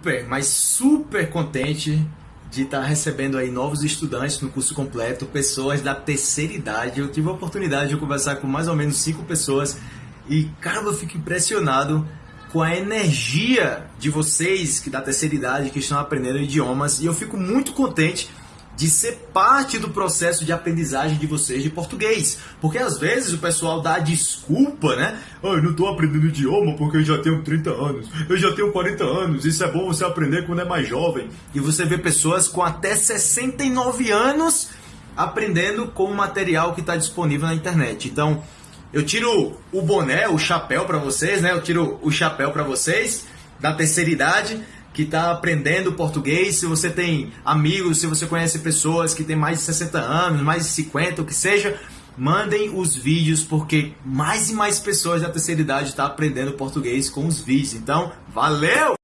super, mas super contente de estar recebendo aí novos estudantes no curso completo, pessoas da terceira idade. Eu tive a oportunidade de conversar com mais ou menos cinco pessoas e, cara, eu fico impressionado com a energia de vocês que da terceira idade que estão aprendendo idiomas e eu fico muito contente de ser parte do processo de aprendizagem de vocês de português. Porque às vezes o pessoal dá desculpa, né? Ah, eu não estou aprendendo idioma porque eu já tenho 30 anos, eu já tenho 40 anos, isso é bom você aprender quando é mais jovem. E você vê pessoas com até 69 anos aprendendo com o material que está disponível na internet. Então, eu tiro o boné, o chapéu para vocês, né? Eu tiro o chapéu para vocês da terceira idade que está aprendendo português, se você tem amigos, se você conhece pessoas que têm mais de 60 anos, mais de 50, o que seja, mandem os vídeos, porque mais e mais pessoas da terceira idade estão tá aprendendo português com os vídeos. Então, valeu!